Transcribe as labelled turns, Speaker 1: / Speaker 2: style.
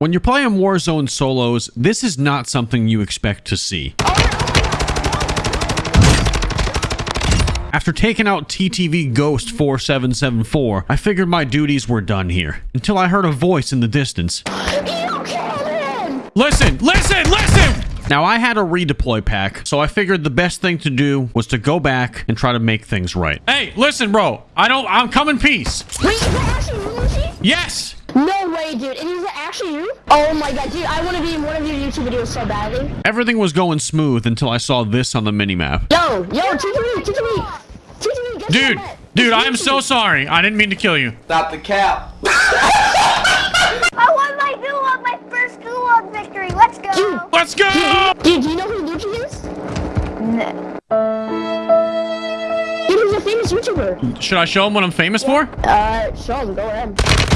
Speaker 1: When you're playing Warzone solos, this is not something you expect to see. After taking out TTV Ghost 4774, I figured my duties were done here, until I heard a voice in the distance.
Speaker 2: You killed him!
Speaker 1: Listen, listen, listen! Now, I had a redeploy pack, so I figured the best thing to do was to go back and try to make things right. Hey, listen, bro. I don't... I'm coming peace.
Speaker 2: Wait, is that actually you, Lucy?
Speaker 1: Yes!
Speaker 2: No way, dude. And is it actually you? Oh my god, dude. I want to be in one of your YouTube videos so badly.
Speaker 1: Everything was going smooth until I saw this on the minimap.
Speaker 2: Yo, yo, TTV, TTV. TTV, get
Speaker 1: Dude,
Speaker 2: some
Speaker 1: dude, I am so sorry. I didn't mean to kill you.
Speaker 3: Stop the cap.
Speaker 4: I won my gulag, my first gulag victory. Let's go.
Speaker 2: Dude.
Speaker 1: Let's go!
Speaker 2: Dude, do you know who Luigi is?
Speaker 4: No.
Speaker 2: Dude, he's a famous YouTuber.
Speaker 1: Should I show him what I'm famous for?
Speaker 2: Uh, show him. Go ahead.